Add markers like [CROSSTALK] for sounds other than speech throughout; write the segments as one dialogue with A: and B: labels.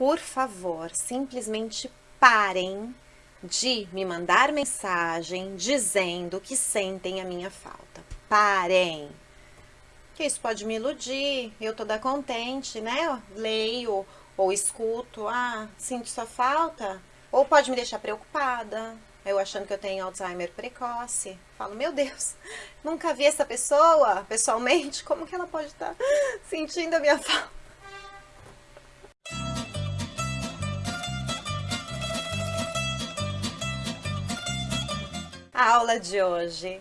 A: por favor, simplesmente parem de me mandar mensagem dizendo que sentem a minha falta. Parem! Que isso pode me iludir, eu toda contente, né? leio ou escuto, ah, sinto sua falta, ou pode me deixar preocupada, eu achando que eu tenho Alzheimer precoce. Falo, meu Deus, [LAUGHS] nunca vi essa pessoa pessoalmente, como que ela pode estar sentindo a minha falta? A aula de hoje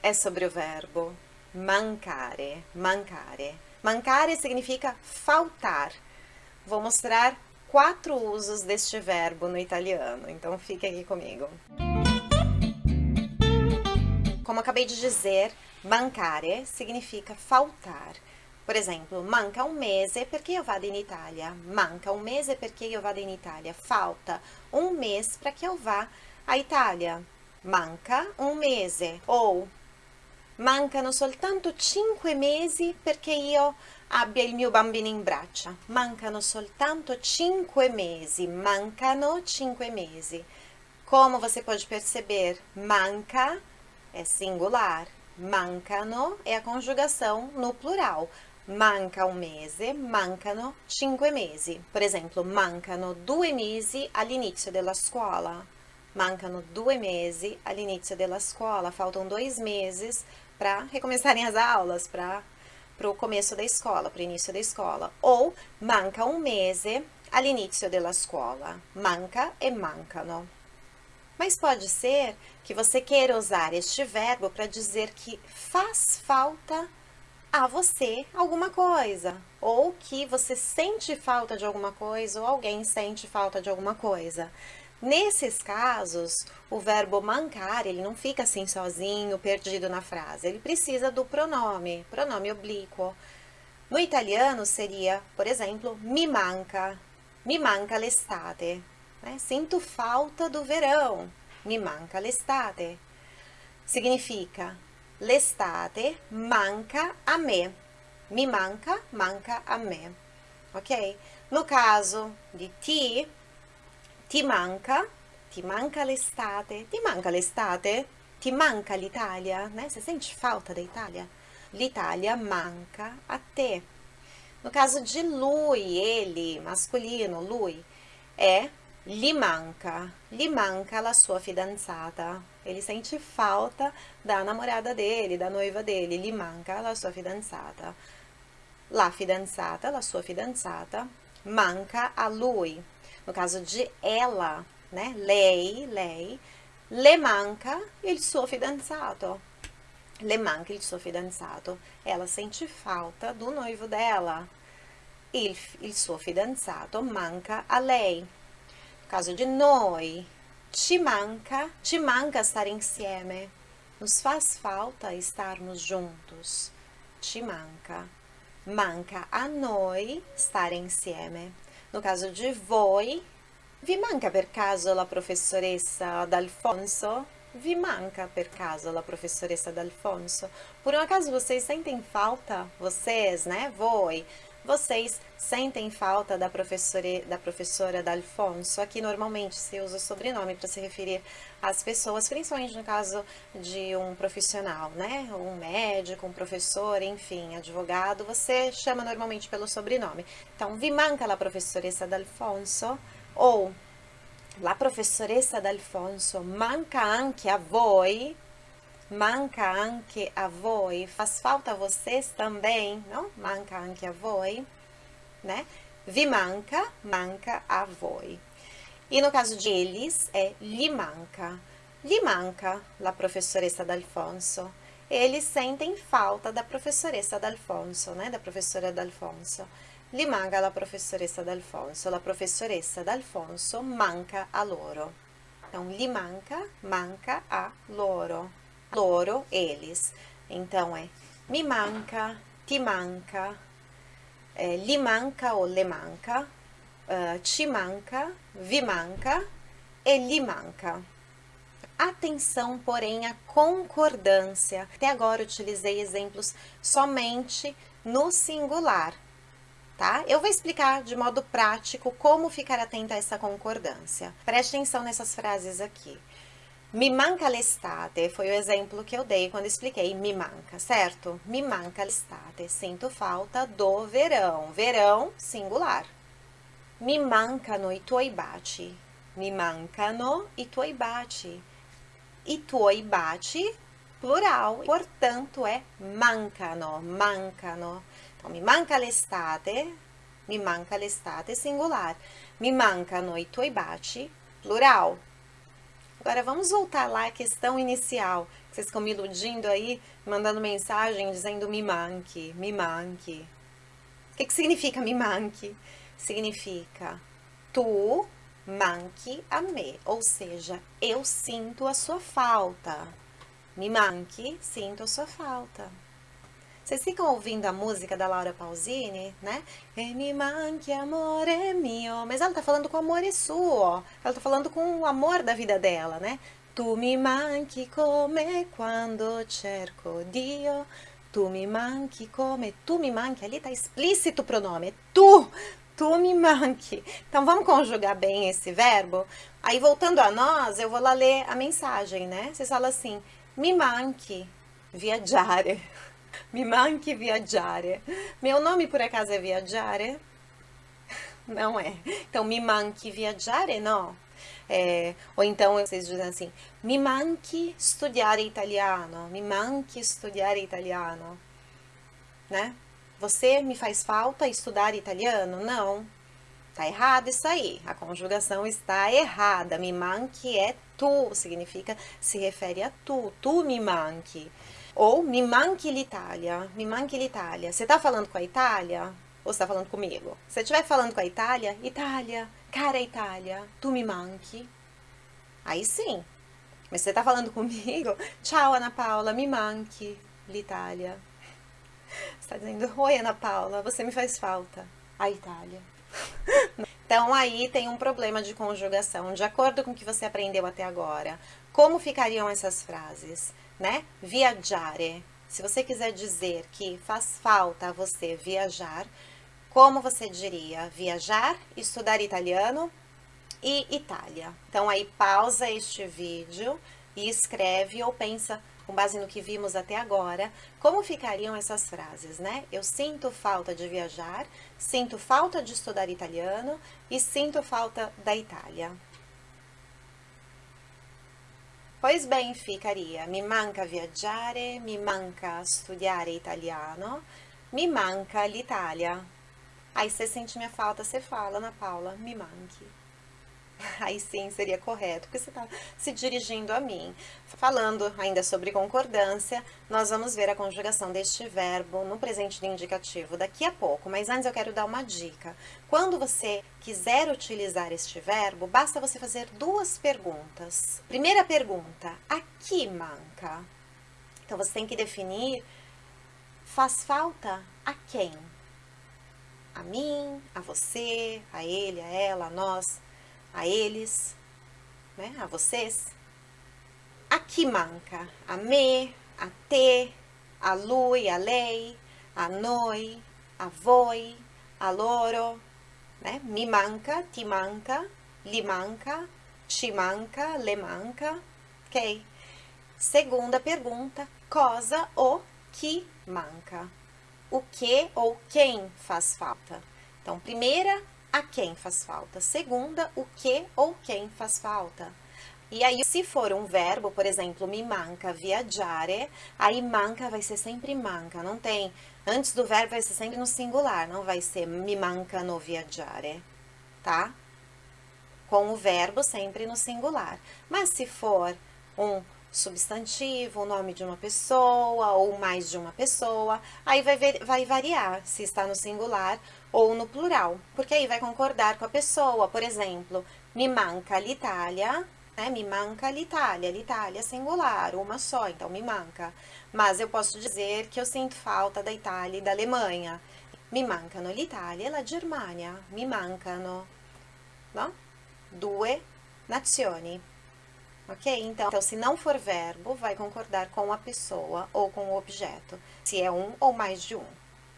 A: é sobre o verbo mancare, mancare. Mancare significa faltar. Vou mostrar quatro usos deste verbo no italiano, então fique aqui comigo. Como acabei de dizer, mancare significa faltar. Por exemplo, manca um mese perché io vado in Italia. Manca um mese perché io vado in Italia. Falta um mês para que eu vá à Itália manca un mese o mancano soltanto cinque mesi perché io abbia il mio bambino in braccia. Mancano soltanto cinque mesi, mancano cinque mesi. Como você pode perceber, manca é singular, mancano é a conjugação no plural. Manca um mese, mancano cinque mesi. Por exemplo, mancano due mesi all'inizio della scuola. Mancano due mesi all'inizio della scuola, faltam dois meses para recomeçarem as aulas, para o começo da escola, para o início da escola. Ou manca um mese all'inizio della scuola. Manca e mancano. Mas pode ser que você queira usar este verbo para dizer que faz falta a você alguma coisa, ou que você sente falta de alguma coisa, ou alguém sente falta de alguma coisa. Nesses casos, o verbo mancar, ele não fica assim sozinho, perdido na frase. Ele precisa do pronome, pronome oblíquo. No italiano seria, por exemplo, mi manca, mi manca l'estate. Né? Sinto falta do verão, mi manca l'estate. Significa, l'estate manca a me. Mi manca, manca a me. Ok? No caso de ti, ti manca, ti manca l'estate, ti manca l'estate, ti manca l'Italia, né? Você sente falta da Itália? L'Italia manca a te. No caso de lui, ele, masculino, lui, é gli manca, gli manca la sua fidanzata. Ele sente falta da namorada dele, da noiva dele, gli manca la sua fidanzata. La fidanzata, la sua fidanzata, manca a lui. No caso de ela, né? Lei, lei, le manca il suo fidanzato. Le manca il suo fidanzato. Ela sente falta do noivo dela. Il, il suo fidanzato manca a lei. No caso de noi, ci manca, ci manca stare insieme. Nos faz falta estarmos juntos. Ci manca. Manca a noi stare insieme. No caso de voi, vi manca per caso la professoressa D'Alfonso? Vi manca per caso la professoressa D'Alfonso? Por um acaso vocês sentem falta, vocês, né, voi, vocês sentem falta da professora, da professora D'Alfonso? Aqui normalmente se usa o sobrenome para se referir às pessoas, principalmente no caso de um profissional, né? Um médico, um professor, enfim, advogado, você chama normalmente pelo sobrenome. Então, vi manca la professoressa D'Alfonso? Ou, la professoressa D'Alfonso manca anche a voi? Manca anche a voi, faz falta a vocês também, não? Manca anche a voi, né? Vi manca, manca a voi. E no caso de eles, é lhe manca. Lhe manca la professoressa D'Alfonso. Eles sentem falta da professoressa D'Alfonso, né? Da professora D'Alfonso. Lhe manca la professoressa D'Alfonso. La professoressa D'Alfonso manca a loro. Então, lhe manca, manca a loro loro, eles. Então, é me manca, ti manca, é, lhe manca ou le manca, uh, manca, vi manca e lhe manca. Atenção, porém, à concordância. Até agora utilizei exemplos somente no singular. tá? Eu vou explicar de modo prático como ficar atenta a essa concordância. Preste atenção nessas frases aqui. Mi manca l'estate foi o exemplo que eu dei quando expliquei mi manca, certo? Mi manca l'estate, sinto falta do verão. Verão, singular. Mi mancano i tuoi baci. Mi mancano i tuoi baci. I tuoi baci, plural, portanto é mancano, mancano. Então, mi manca l'estate, mi manca l'estate, singular. Mi mancano i tuoi baci, plural. Agora, vamos voltar lá à questão inicial. Vocês ficam me iludindo aí, mandando mensagem dizendo me manque, me manque. O que, que significa me manque? Significa tu manque a me, ou seja, eu sinto a sua falta. Me manque, sinto a sua falta. Vocês ficam ouvindo a música da Laura Pausini, né? E mi manchi amore mio. Mas ela tá falando com amor e suo. Ela tá falando com o amor da vida dela, né? Tu mi manchi come quando cerco Dio. Tu mi manchi come... Tu mi manchi, ali tá explícito o pronome. Tu, tu me manque. Então, vamos conjugar bem esse verbo? Aí, voltando a nós, eu vou lá ler a mensagem, né? Vocês falam assim, mi manchi viaggiare. Mi manchi viaggiare. Meu nome, por acaso, é viaggiare? Não é. Então, mi manchi viaggiare, não. É, ou então, vocês dizem assim, mi manchi studiare italiano. Mi manchi studiare italiano. Né? Você me faz falta estudar italiano? Não. Tá errado isso aí. A conjugação está errada. Me manchi é tu, significa, se refere a tu. Tu me manchi. Ou me manque l'Itália, me manque l'Itália. Você tá falando com a Itália? Ou você tá falando comigo? Se você estiver falando com a Itália, Itália, cara Itália, tu me manque. Aí sim. Mas você tá falando comigo? [LAUGHS] Tchau, Ana Paula, me manque l'Itália. Você tá dizendo, oi, Ana Paula, você me faz falta. A Itália. [LAUGHS] Então, aí tem um problema de conjugação, de acordo com o que você aprendeu até agora. Como ficariam essas frases? Né? Viaggiare. Se você quiser dizer que faz falta a você viajar, como você diria? Viajar, estudar italiano e Itália. Então, aí pausa este vídeo e escreve ou pensa, com base no que vimos até agora, como ficariam essas frases, né? Eu sinto falta de viajar, sinto falta de estudar italiano e sinto falta da Itália. Pois bem, ficaria mi manca viaggiare, mi manca studiare italiano, mi manca l'Italia. Aí você sente minha falta, você fala, Ana Paula, me manque. [LAUGHS] Aí sim seria correto, porque você está se dirigindo a mim. Falando ainda sobre concordância, nós vamos ver a conjugação deste verbo no presente do indicativo daqui a pouco, mas antes eu quero dar uma dica. Quando você quiser utilizar este verbo, basta você fazer duas perguntas. Primeira pergunta, a que manca? Então você tem que definir, faz falta a quem? A mim, a você, a ele, a ela, a nós a eles, né, a vocês. A que manca? A me, a te, a lui, a lei, a noi, a voi, a loro, né? Mi manca, ti manca, li manca, ci manca, le manca, ok? Segunda pergunta, cosa ou que manca? O que ou quem faz falta? Então, primeira a quem faz falta. Segunda, o que ou quem faz falta. E aí, se for um verbo, por exemplo, me manca viaggiare, aí manca vai ser sempre manca, não tem. Antes do verbo vai ser sempre no singular, não vai ser me manca no viaggiare, tá? Com o verbo sempre no singular. Mas se for um substantivo, o nome de uma pessoa ou mais de uma pessoa, aí vai, ver, vai variar se está no singular ou no plural, porque aí vai concordar com a pessoa. Por exemplo, me manca l'Italia, né? Me manca l'Italia, l'Italia singular, uma só, então me manca. Mas eu posso dizer que eu sinto falta da Itália e da Alemanha. Mi mancano l'Italia e la Germania, mi mancano, no? Due nazioni. Ok? Então, então, se não for verbo, vai concordar com a pessoa ou com o objeto, se é um ou mais de um.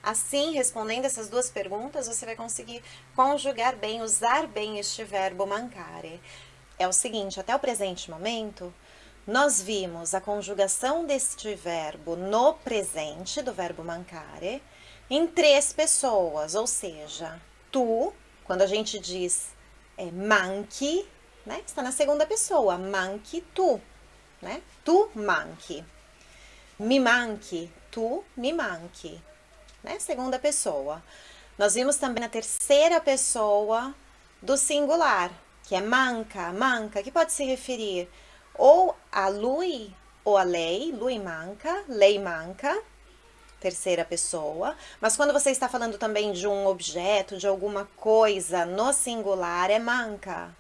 A: Assim, respondendo essas duas perguntas, você vai conseguir conjugar bem, usar bem este verbo mancare. É o seguinte, até o presente momento, nós vimos a conjugação deste verbo no presente, do verbo mancare, em três pessoas, ou seja, tu, quando a gente diz é, manchi, né, está na segunda pessoa, manchi tu, né, tu manchi. Mi manchi, tu mi manchi né? Segunda pessoa. Nós vimos também na terceira pessoa do singular, que é manca, manca, que pode se referir ou a lui ou a lei, lui manca, lei manca, terceira pessoa. Mas quando você está falando também de um objeto, de alguma coisa no singular, é manca.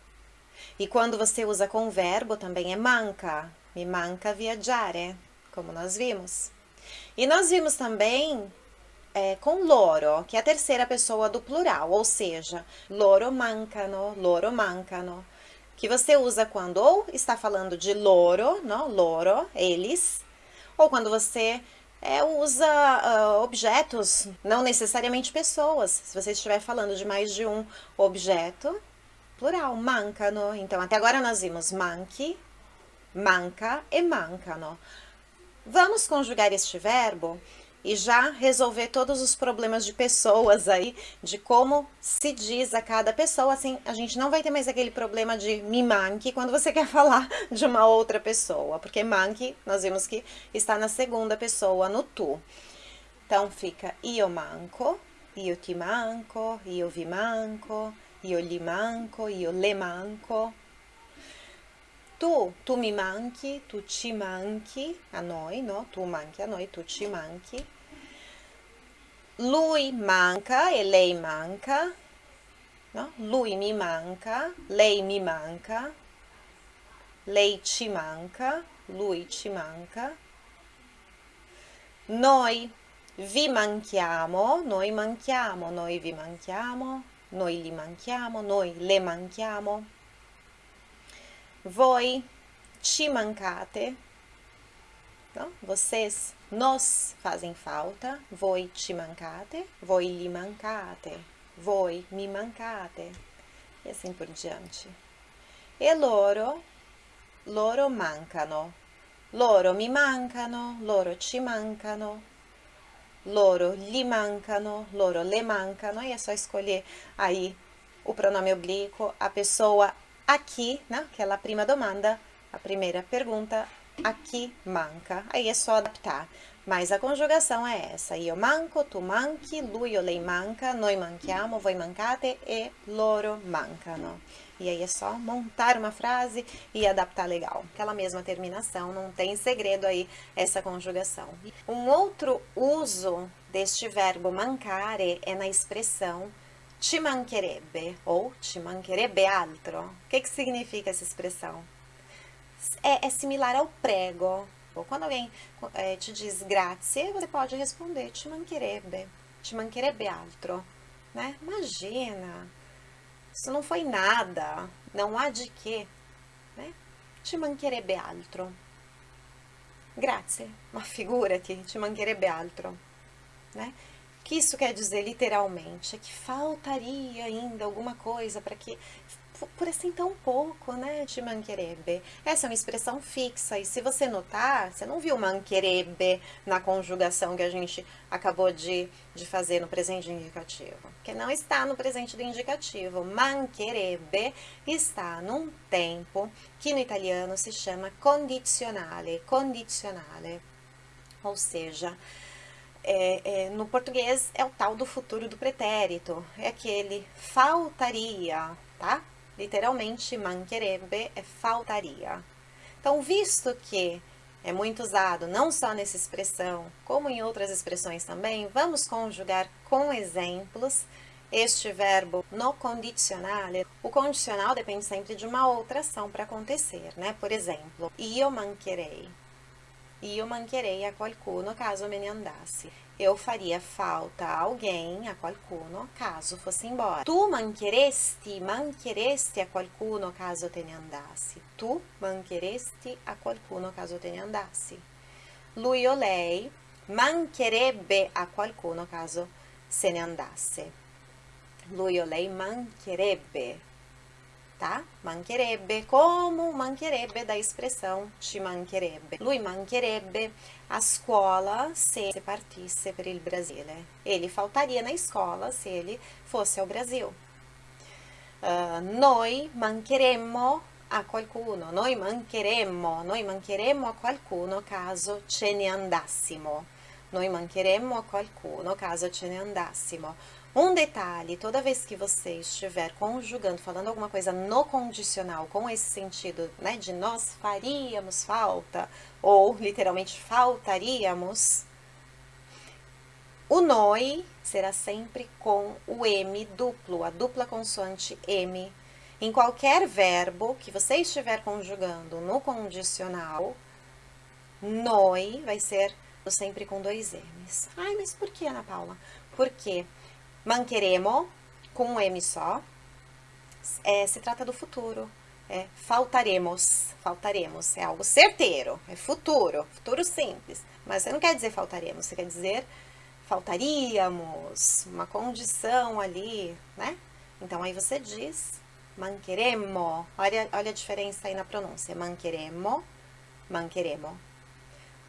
A: E quando você usa com verbo, também é manca. Me manca viaggiare, como nós vimos. E nós vimos também é, com loro, que é a terceira pessoa do plural, ou seja, loro mancano, loro mancano, que você usa quando ou está falando de loro, não, loro, eles, ou quando você é, usa uh, objetos, não necessariamente pessoas. Se você estiver falando de mais de um objeto, plural, mancano. Então, até agora nós vimos manque, manca e mancano. Vamos conjugar este verbo e já resolver todos os problemas de pessoas aí, de como se diz a cada pessoa, assim, a gente não vai ter mais aquele problema de me manque quando você [LAUGHS] quer falar de uma outra pessoa, porque manque, nós vimos que está na segunda pessoa, no tu. Então, fica io manco, io ti manco, io vi manco, io gli manco, io le manco, tu, tu mi manchi, tu ci manchi a noi, no? Tu manchi a noi, tu ci manchi. Lui manca e lei manca, no? Lui mi manca, lei mi manca, lei ci manca, lui ci manca. Noi vi manchiamo, noi manchiamo, noi vi manchiamo, noi li manchiamo, noi le manchiamo. Voi ci mancate, no? vocês nos fazem falta, voi ci mancate, voi gli mancate, voi mi mancate, e assim por diante. E loro, loro mancano, loro mi mancano, loro ci mancano, loro gli mancano, loro le mancano, e é só escolher aí o pronome oblíquo, a pessoa aqui, né, aquela prima domanda, a primeira pergunta, aqui manca. Aí é só adaptar. Mas a conjugação é essa. Io manco, tu manchi, lui o lei manca, noi manchiamo, voi mancate e loro mancano. E aí é só montar uma frase e adaptar legal. Aquela mesma terminação, não tem segredo aí essa conjugação. Um outro uso deste verbo mancare é na expressão ci mancherebbe ou ci mancherebbe altro. O que, que significa essa expressão? É, é similar ao prego. Ou quando alguém é, te diz grazie, você pode responder ci mancherebbe, ci mancherebbe altro. Né? Imagina, isso não foi nada, não há de quê. Né? Ci mancherebbe altro. Grazie, ma figurati, ci mancherebbe altro. Né? Que isso quer dizer literalmente? É que faltaria ainda alguma coisa para que, por assim tão pouco, né, de manquerebe. Essa é uma expressão fixa, e se você notar, você não viu manquerebe na conjugação que a gente acabou de, de fazer no presente indicativo, porque não está no presente do indicativo. Manquerebe está num tempo que no italiano se chama condizionale, condizionale, ou seja, é, é, no português é o tal do futuro do pretérito, é aquele faltaria, tá? Literalmente, mancherebbe é faltaria. Então, visto que é muito usado não só nessa expressão, como em outras expressões também, vamos conjugar com exemplos este verbo no condicionale. O condicional depende sempre de uma outra ação para acontecer, né? Por exemplo, io mancherei io mancherei a qualcuno caso me ne andassi. Eu faria falta a alguém, a qualcuno, caso fosse embora. Tu mancheresti, mancheresti a qualcuno caso te ne andassi. Tu mancheresti a qualcuno caso te ne andassi. Lui o lei mancherebbe a qualcuno caso se ne andasse. Lui o lei mancherebbe, tá? Mancherebbe, como mancherebbe da expressão ci mancherebbe. Lui mancherebbe a scuola se partisse per il Brasile. Ele faltaria na escola se ele fosse ao Brasil. Uh, noi mancheremmo a qualcuno, noi mancheremmo, noi mancheremmo a qualcuno caso ce ne andassimo. Noi mancheremmo a qualcuno caso ce ne andassimo. Um detalhe, toda vez que você estiver conjugando, falando alguma coisa no condicional, com esse sentido, né, de nós faríamos falta, ou literalmente faltaríamos, o noi será sempre com o M duplo, a dupla consoante M. Em qualquer verbo que você estiver conjugando no condicional, noi vai ser sempre com dois M's. Ai, mas por que, Ana Paula? Porque manqueremo, com um M só, é, se trata do futuro. É, faltaremos, faltaremos, é algo certeiro, é futuro, futuro simples. Mas você não quer dizer faltaremos, você quer dizer faltaríamos, uma condição ali, né? Então, aí você diz manqueremo, olha, olha a diferença aí na pronúncia, manqueremo, manqueremo,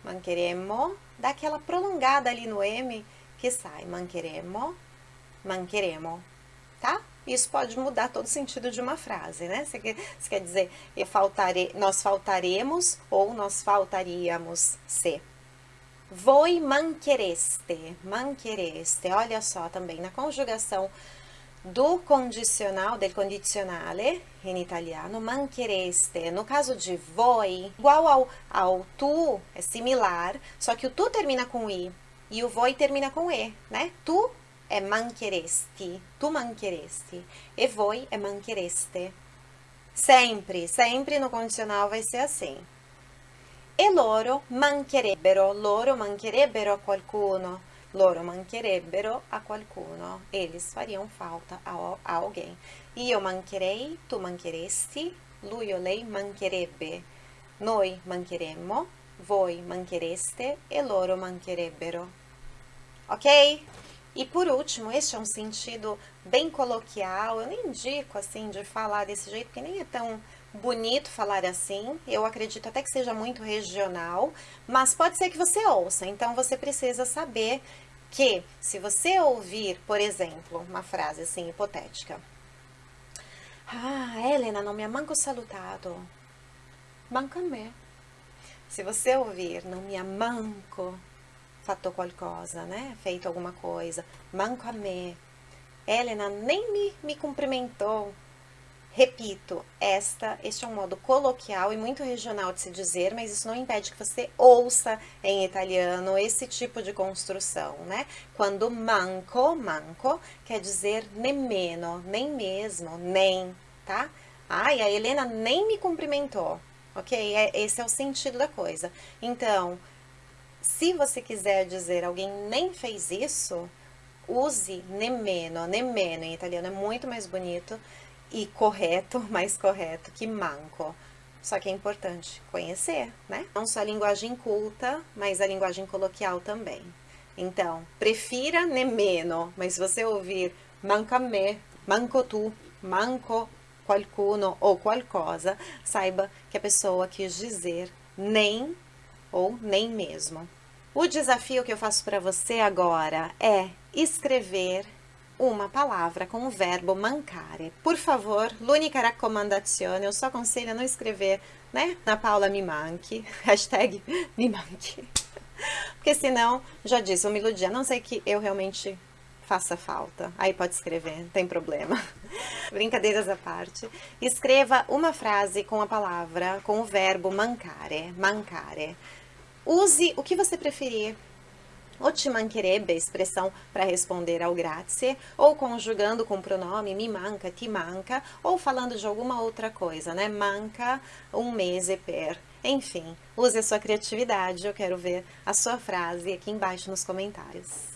A: manqueremo, dá aquela prolongada ali no M que sai. Manqueremo, manqueremo, tá? Isso pode mudar todo o sentido de uma frase, né? Você quer, você quer dizer, eu faltare, nós faltaremos ou nós faltaríamos se. Voi manchereste, manchereste, olha só também, na conjugação do condicional, del condizionale, em italiano, manchereste. No caso de voi, igual ao, ao tu, é similar, só que o tu termina com i e o voi termina com e, né? Tu é mancheresti, tu mancheresti, e voi é manchereste. Sempre, sempre no condicional vai ser assim. E loro mancherebbero, loro mancherebbero a qualcuno, loro mancherebbero a qualcuno, eles fariam falta a, a alguém. Io mancherei, tu mancheresti, lui o lei mancherebbe, noi mancheremmo, voi manchereste e loro mancherebbero. Ok? E por último, este é um sentido bem coloquial, eu nem indico assim de falar desse jeito, porque nem é tão bonito falar assim, eu acredito até que seja muito regional, mas pode ser que você ouça, então você precisa saber que se você ouvir, por exemplo, uma frase assim hipotética, ah, Helena, não me ha manco salutado, manca a me. Se você ouvir, não me ha manco fatto qualcosa, né, feito alguma coisa, manco a me, Helena nem me, me cumprimentou, Repito, esta, este é um modo coloquial e muito regional de se dizer, mas isso não impede que você ouça em italiano esse tipo de construção, né? Quando manco, manco, quer dizer nemmeno, nem mesmo, nem, tá? Ai, a Helena nem me cumprimentou, ok? É, esse é o sentido da coisa. Então, se você quiser dizer alguém nem fez isso, use nemmeno, nemmeno em italiano é muito mais bonito e correto, [LAUGHS] mais correto que manco. Só que é importante conhecer, né? Não só a linguagem culta, mas a linguagem coloquial também. Então, prefira nemmeno, mas se você ouvir manca me, manco tu, manco qualcuno ou qualcosa, saiba que a pessoa quis dizer nem ou nem mesmo. O desafio que eu faço para você agora é escrever uma palavra com o verbo mancare. Por favor, l'unica raccomandazione, eu só aconselho a não escrever, né, na Paula me manque, [LAUGHS] hashtag me manque. Porque senão, já disse, vou me iludir, a não sei que eu realmente faça falta. Aí pode escrever, não tem problema. [LAUGHS] Brincadeiras à parte. Escreva uma frase com a palavra, com o verbo mancare, mancare. Use o que você preferir, o ti mancherebbe, expressão para responder ao grazie, ou conjugando com o pronome mi manca, ti manca, ou falando de alguma outra coisa, né? Manca um mese per. Enfim, use a sua criatividade, eu quero ver a sua frase aqui embaixo nos comentários.